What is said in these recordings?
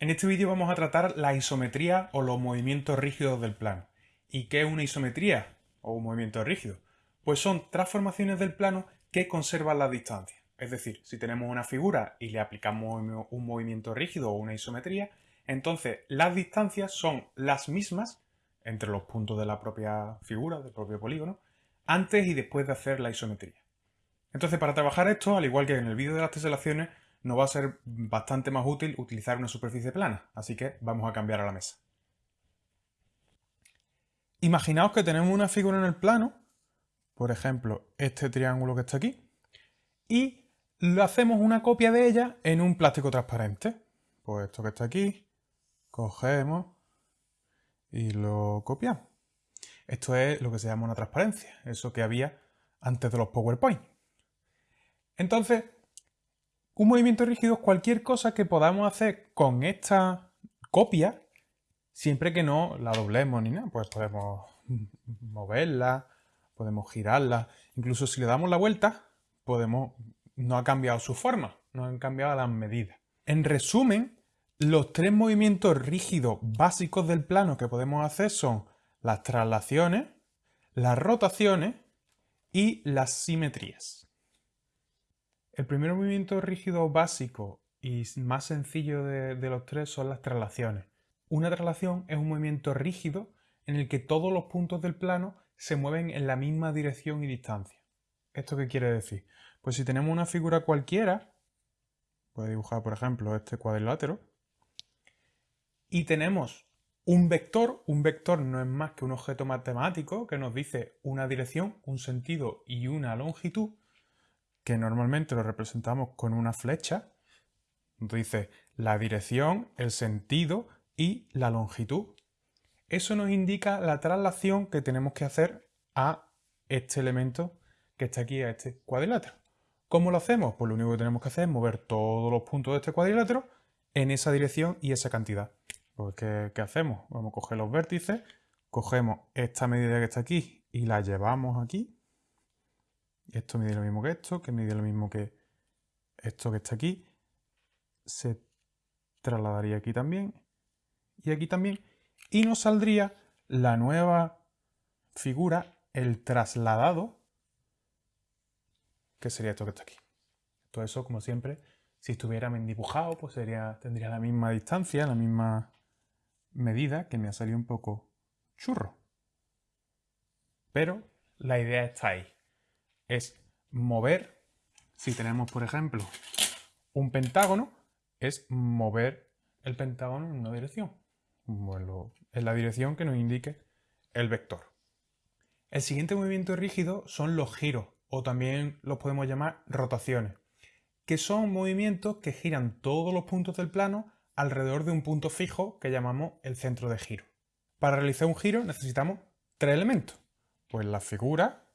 En este vídeo vamos a tratar la isometría o los movimientos rígidos del plano. ¿Y qué es una isometría o un movimiento rígido? Pues son transformaciones del plano que conservan la distancia. Es decir, si tenemos una figura y le aplicamos un movimiento rígido o una isometría, entonces las distancias son las mismas entre los puntos de la propia figura, del propio polígono, antes y después de hacer la isometría. Entonces, para trabajar esto, al igual que en el vídeo de las teselaciones, nos va a ser bastante más útil utilizar una superficie plana, así que vamos a cambiar a la mesa. Imaginaos que tenemos una figura en el plano, por ejemplo, este triángulo que está aquí, y lo hacemos una copia de ella en un plástico transparente. Pues esto que está aquí, cogemos y lo copiamos. Esto es lo que se llama una transparencia, eso que había antes de los PowerPoint. Entonces, un movimiento rígido es cualquier cosa que podamos hacer con esta copia, siempre que no la doblemos ni nada. Pues podemos moverla, podemos girarla, incluso si le damos la vuelta, podemos... no ha cambiado su forma, no han cambiado las medidas. En resumen, los tres movimientos rígidos básicos del plano que podemos hacer son las traslaciones, las rotaciones y las simetrías. El primer movimiento rígido básico y más sencillo de, los tres son las traslaciones. Una traslación es un movimiento rígido en el que todos los puntos del plano se mueven en la misma dirección y distancia. ¿Esto qué quiere decir? Pues si tenemos una figura cualquiera, puede dibujar por ejemplo este cuadrilátero, y tenemos un vector, un vector no es más que un objeto matemático que nos dice una dirección, un sentido y una longitud, que normalmente lo representamos con una flecha. Dice la dirección, el sentido y la longitud. Eso nos indica la traslación que tenemos que hacer a este elemento que está aquí, a este cuadrilátero. ¿Cómo lo hacemos? Pues lo único que tenemos que hacer es mover todos los puntos de este cuadrilátero en esa dirección y esa cantidad. Pues ¿qué, ¿qué, hacemos? Vamos a coger los vértices, cogemos esta medida que está aquí y la llevamos aquí esto mide lo mismo que esto, que mide lo mismo que esto que está aquí. Se trasladaría aquí también y aquí también. Y nos saldría la nueva figura, el trasladado, que sería esto que está aquí. Todo eso, como siempre, si estuviera bien dibujado, pues sería, tendría la misma distancia, la misma medida, que me ha salido un poco churro. Pero la idea está ahí es mover, si tenemos por ejemplo un pentágono, es mover el pentágono en una dirección. Bueno, en la dirección que nos indique el vector. El siguiente movimiento rígido son los giros, o también los podemos llamar rotaciones, que son movimientos que giran todos los puntos del plano alrededor de un punto fijo que llamamos el centro de giro. Para realizar un giro necesitamos tres elementos, pues la figura,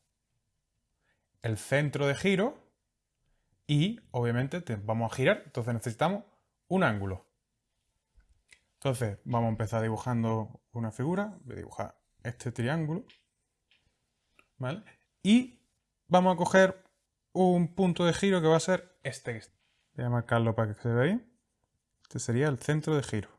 el centro de giro y obviamente vamos a girar, entonces necesitamos un ángulo. Entonces vamos a empezar dibujando una figura, voy a dibujar este triángulo, ¿vale? Y vamos a coger un punto de giro que va a ser este. Voy a marcarlo para que se vea ahí. Este sería el centro de giro.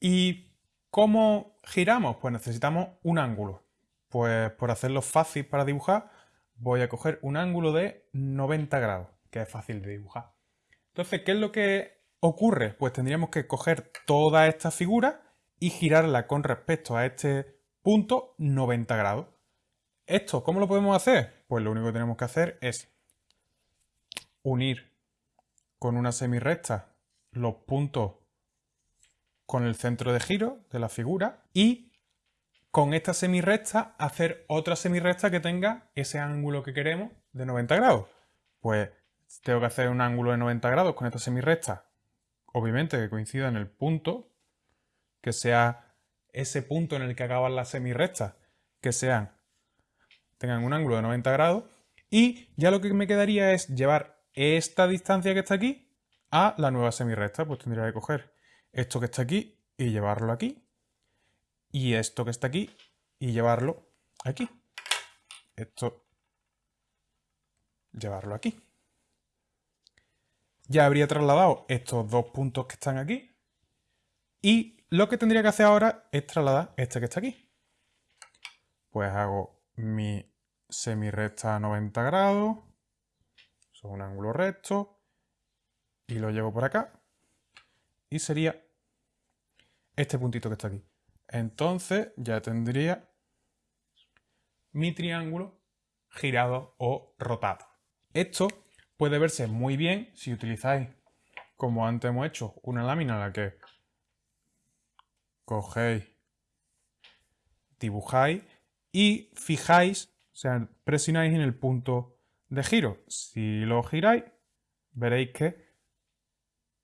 ¿Y cómo giramos? Pues necesitamos un ángulo. Pues por hacerlo fácil para dibujar, voy a coger un ángulo de 90 grados, que es fácil de dibujar. Entonces, ¿qué es lo que ocurre? Pues tendríamos que coger toda esta figura y girarla con respecto a este punto 90 grados. ¿Esto cómo lo podemos hacer? Pues lo único que tenemos que hacer es unir con una semirrecta los puntos con el centro de giro de la figura y con esta semirrecta hacer otra semirrecta que tenga ese ángulo que queremos de 90 grados. Pues tengo que hacer un ángulo de 90 grados con esta semirrecta, obviamente que coincida en el punto, que sea ese punto en el que acaban las semirrectas, que sean, tengan un ángulo de 90 grados, y ya lo que me quedaría es llevar esta distancia que está aquí a la nueva semirrecta, pues tendría que coger esto que está aquí y llevarlo aquí, y esto que está aquí y llevarlo aquí. Esto, llevarlo aquí. ya habría trasladado estos dos puntos que están aquí. Y lo que tendría que hacer ahora es trasladar este que está aquí. Pues hago mi semirecta a 90 grados. Son un ángulo recto. Y lo llevo por acá. Y sería este puntito que está aquí. Entonces ya tendría mi triángulo girado o rotado. Esto puede verse muy bien si utilizáis, como antes hemos hecho, una lámina en la que cogéis, dibujáis y fijáis, o sea, presionáis en el punto de giro. Si lo giráis, veréis que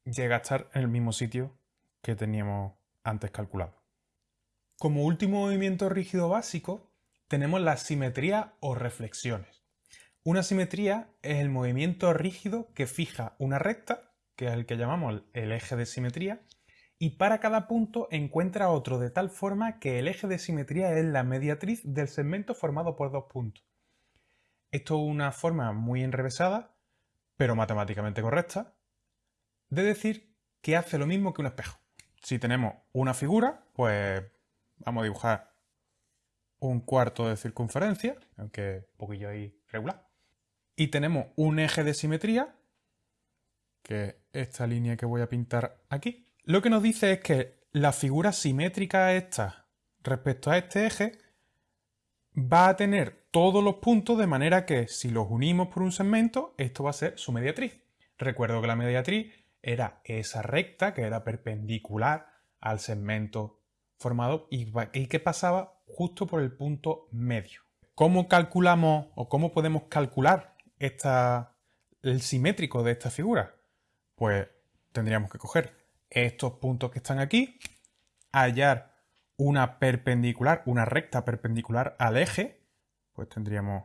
llega a estar en el mismo sitio que teníamos antes calculado. Como último movimiento rígido básico, tenemos la simetría o reflexiones. Una simetría es el movimiento rígido que fija una recta, que es el que llamamos el eje de simetría, y para cada punto encuentra otro de tal forma que el eje de simetría es la mediatriz del segmento formado por dos puntos. Esto es una forma muy enrevesada, pero matemáticamente correcta, de decir que hace lo mismo que un espejo. Si tenemos una figura, pues vamos a dibujar un cuarto de circunferencia, aunque un poquillo ahí regular. Y tenemos un eje de simetría, que es esta línea que voy a pintar aquí. Lo que nos dice es que la figura simétrica esta respecto a este eje va a tener todos los puntos de manera que si los unimos por un segmento, esto va a ser su mediatriz. Recuerdo que la mediatriz era esa recta que era perpendicular al segmento formado y, que pasaba justo por el punto medio. ¿Cómo calculamos o cómo podemos calcular el simétrico de esta figura? Pues tendríamos que coger estos puntos que están aquí, hallar una perpendicular, una recta perpendicular al eje, pues tendríamos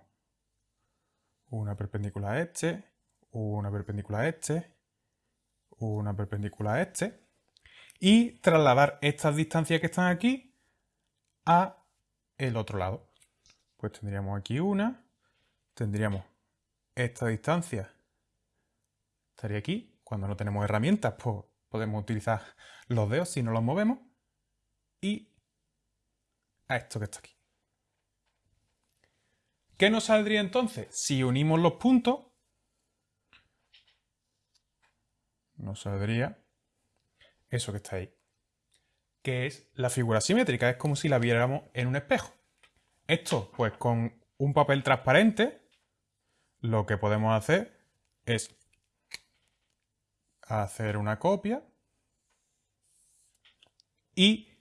una perpendicular a este, una perpendicular a este, una perpendicular a este, y trasladar estas distancias que están aquí a el otro lado. Pues tendríamos aquí una, tendríamos esta distancia, estaría aquí. Cuando no tenemos herramientas, pues podemos utilizar los dedos si no los movemos. Y a esto que está aquí. ¿Qué nos saldría entonces? Si unimos los puntos, nos saldría eso que está ahí, que es la figura simétrica, es como si la viéramos en un espejo. Esto, pues con un papel transparente, lo que podemos hacer es hacer una copia y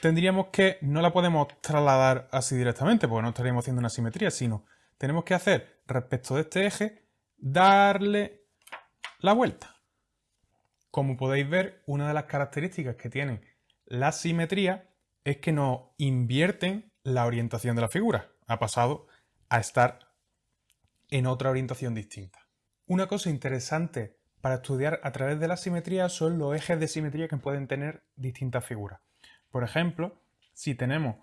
tendríamos que, no la podemos trasladar así directamente porque no estaríamos haciendo una simetría, sino tenemos que hacer respecto de este eje, darle la vuelta. Como podéis ver, una de las características que tienen la simetría es que nos invierten la orientación de la figura. Ha pasado a estar en otra orientación distinta. Una cosa interesante para estudiar a través de la simetría son los ejes de simetría que pueden tener distintas figuras. Por ejemplo, si tenemos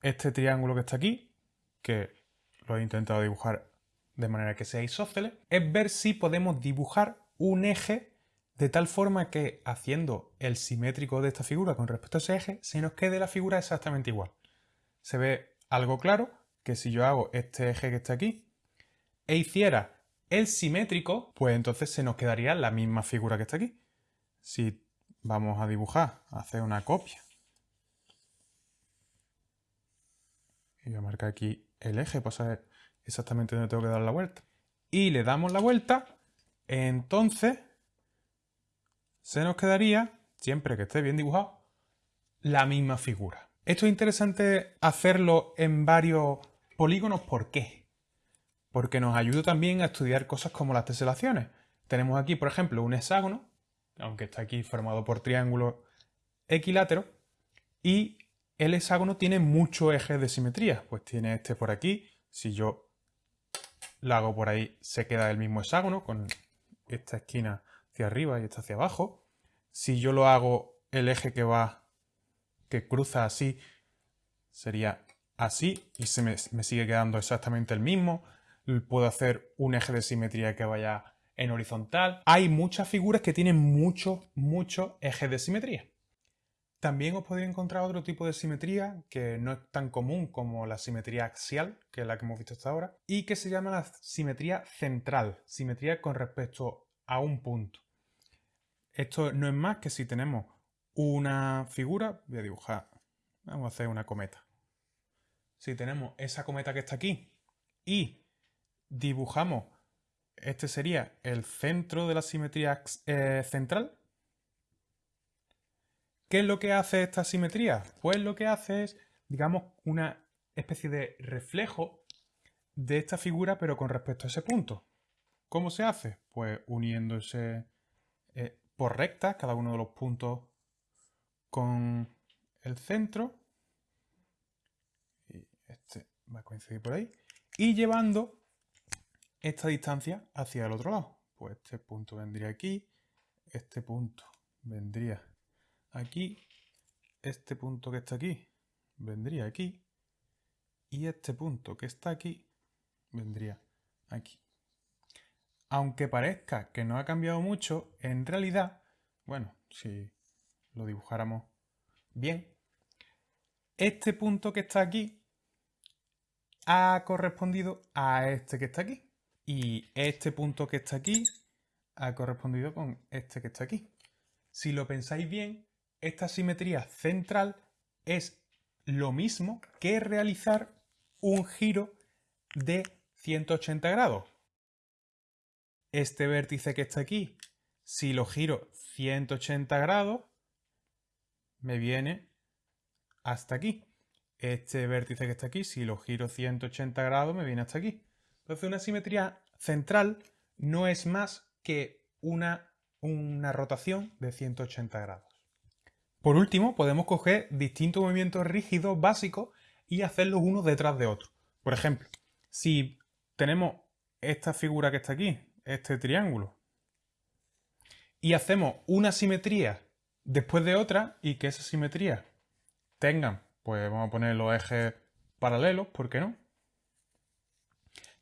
este triángulo que está aquí, que lo he intentado dibujar de manera que sea isósceles, es ver si podemos dibujar un eje de tal forma que haciendo el simétrico de esta figura con respecto a ese eje, se nos quede la figura exactamente igual. Se ve algo claro que si yo hago este eje que está aquí e hiciera el simétrico, pues entonces se nos quedaría la misma figura que está aquí. Si vamos a dibujar, hacer una copia, y voy a marcar aquí el eje para saber exactamente dónde tengo que dar la vuelta, y le damos la vuelta, entonces se nos quedaría, siempre que esté bien dibujado, la misma figura. Esto es interesante hacerlo en varios polígonos. ¿Por qué? Porque nos ayuda también a estudiar cosas como las teselaciones. Tenemos aquí, por ejemplo, un hexágono, aunque está aquí formado por triángulos equiláteros, y el hexágono tiene muchos ejes de simetría. Pues tiene este por aquí, si yo lo hago por ahí, se queda el mismo hexágono, con esta esquina hacia arriba y esta hacia abajo. Si yo lo hago el eje que va, que cruza así, sería así y se me, me sigue quedando exactamente el mismo. Puedo hacer un eje de simetría que vaya en horizontal. Hay muchas figuras que tienen muchos, muchos ejes de simetría. También os podéis encontrar otro tipo de simetría que no es tan común como la simetría axial, que es la que hemos visto hasta ahora, y que se llama la simetría central, simetría con respecto a un punto. Esto no es más que si tenemos una figura, voy a dibujar, vamos a hacer una cometa. Si tenemos esa cometa que está aquí y dibujamos, este sería el centro de la simetría eh, central, ¿Qué es lo que hace esta simetría? Pues lo que hace es, digamos, una especie de reflejo de esta figura, pero con respecto a ese punto. ¿Cómo se hace? Pues uniéndose por rectas, cada uno de los puntos con el centro. Y este va a coincidir por ahí. Y llevando esta distancia hacia el otro lado. Pues este punto vendría aquí, este punto vendría aquí, este punto que está aquí vendría aquí y este punto que está aquí vendría aquí. Aunque parezca que no ha cambiado mucho, en realidad, bueno, si lo dibujáramos bien, este punto que está aquí ha correspondido a este que está aquí. Y este punto que está aquí ha correspondido con este que está aquí. Si lo pensáis bien, esta simetría central es lo mismo que realizar un giro de 180 grados. Este vértice que está aquí, si lo giro 180 grados, me viene hasta aquí. Este vértice que está aquí, si lo giro 180 grados, me viene hasta aquí. Entonces una simetría central no es más que una, una rotación de 180 grados. Por último, podemos coger distintos movimientos rígidos básicos y hacerlos unos detrás de otros. Por ejemplo, si tenemos esta figura que está aquí, este triángulo, y hacemos una simetría después de otra y que esa simetría tengan, pues vamos a poner los ejes paralelos, ¿por qué no?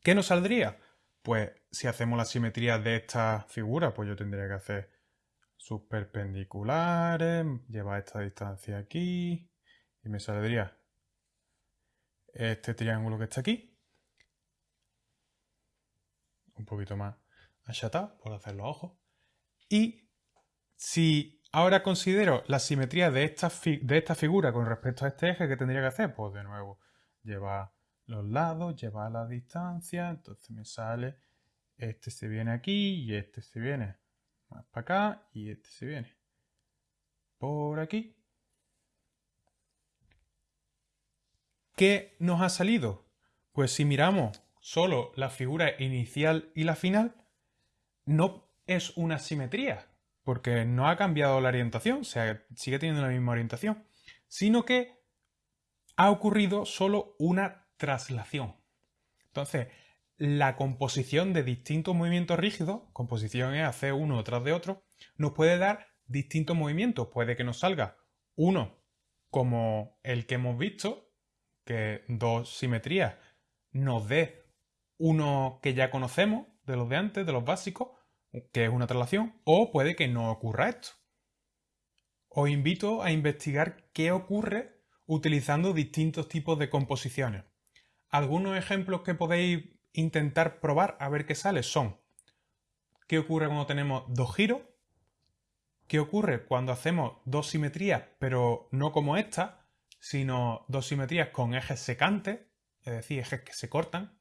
¿Qué nos saldría? Pues si hacemos la simetría de esta figura, pues yo tendría que hacer sus perpendiculares, lleva esta distancia aquí y me saldría este triángulo que está aquí. Un poquito más achatado por hacer los ojos. Y si ahora considero la simetría de esta, de esta figura con respecto a este eje, ¿qué tendría que hacer? Pues de nuevo, llevar los lados, llevar la distancia, entonces me sale este se viene aquí y este se viene más para acá y este se viene por aquí. ¿Qué nos ha salido? Pues si miramos solo la figura inicial y la final, no es una simetría, porque no ha cambiado la orientación, o sea, sigue teniendo la misma orientación, sino que ha ocurrido solo una traslación. Entonces, la composición de distintos movimientos rígidos, composición es hacer uno tras de otro, nos puede dar distintos movimientos. Puede que nos salga uno como el que hemos visto, que dos simetrías nos dé uno que ya conocemos de los de antes, de los básicos, que es una traslación, o puede que no ocurra esto. Os invito a investigar qué ocurre utilizando distintos tipos de composiciones. Algunos ejemplos que podéis intentar probar a ver qué sale son qué ocurre cuando tenemos dos giros, qué ocurre cuando hacemos dos simetrías, pero no como esta, sino dos simetrías con ejes secantes, es decir, ejes que se cortan,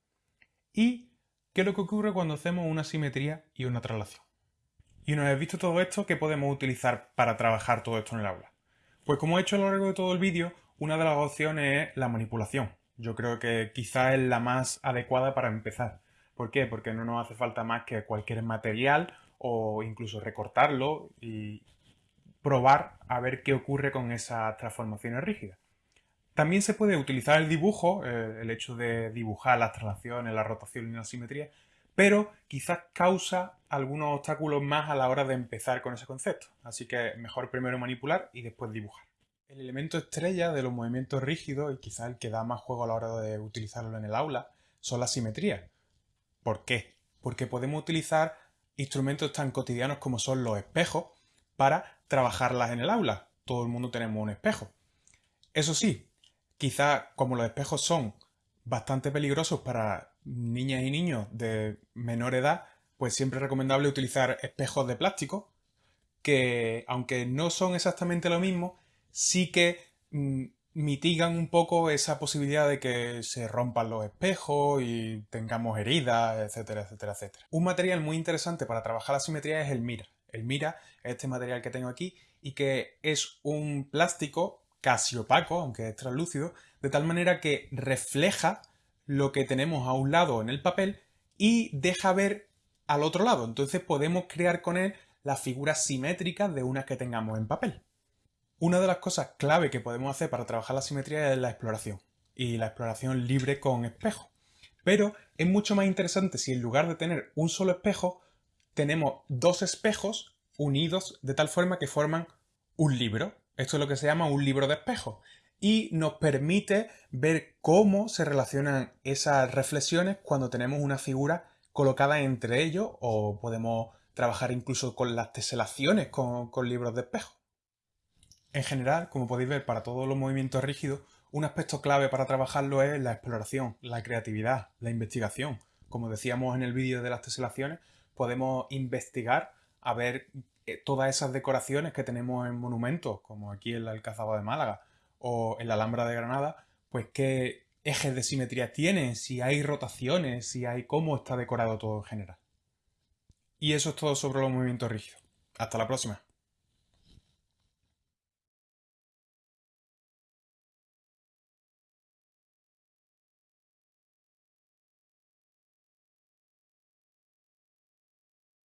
y qué es lo que ocurre cuando hacemos una simetría y una traslación. Y una vez visto todo esto, ¿qué podemos utilizar para trabajar todo esto en el aula? Pues como he hecho a lo largo de todo el vídeo, una de las opciones es la manipulación. Yo creo que quizá es la más adecuada para empezar. ¿Por qué? Porque no nos hace falta más que cualquier material o incluso recortarlo y probar a ver qué ocurre con esas transformaciones rígidas. También se puede utilizar el dibujo, eh, el hecho de dibujar las traslaciones, la rotación y la simetría, pero quizás causa algunos obstáculos más a la hora de empezar con ese concepto. Así que mejor primero manipular y después dibujar. El elemento estrella de los movimientos rígidos y quizá el que da más juego a la hora de utilizarlo en el aula son las simetrías. ¿Por qué? Porque podemos utilizar instrumentos tan cotidianos como son los espejos para trabajarlas en el aula. Todo el mundo tenemos un espejo. Eso sí, quizá como los espejos son bastante peligrosos para niñas y niños de menor edad, pues siempre es recomendable utilizar espejos de plástico que, aunque no son exactamente lo mismo, sí que mm, mitigan un poco esa posibilidad de que se rompan los espejos y tengamos heridas, etcétera, etcétera, etcétera. Un material muy interesante para trabajar la simetría es el Mira. El Mira es este material que tengo aquí y que es un plástico casi opaco, aunque es translúcido, de tal manera que refleja lo que tenemos a un lado en el papel y deja ver al otro lado. Entonces podemos crear con él las figuras simétricas de unas que tengamos en papel. Una de las cosas clave que podemos hacer para trabajar la simetría es la exploración, y la exploración libre con espejo. Pero es mucho más interesante si en lugar de tener un solo espejo, tenemos dos espejos unidos de tal forma que forman un libro. Esto es lo que se llama un libro de espejos. Y nos permite ver cómo se relacionan esas reflexiones cuando tenemos una figura colocada entre ellos o podemos trabajar incluso con las teselaciones con, con libros de espejo. En general, como podéis ver, para todos los movimientos rígidos, un aspecto clave para trabajarlo es la exploración, la creatividad, la investigación. Como decíamos en el vídeo de las teselaciones, podemos investigar a ver todas esas decoraciones que tenemos en monumentos, como aquí en la Alcazaba de Málaga o en la Alhambra de Granada, pues qué ejes de simetría tienen, si hay rotaciones, si hay cómo está decorado todo en general. Y eso es todo sobre los movimientos rígidos. Hasta la próxima.